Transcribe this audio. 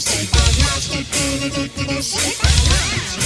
sleep. I'm not sleeping, to sleep.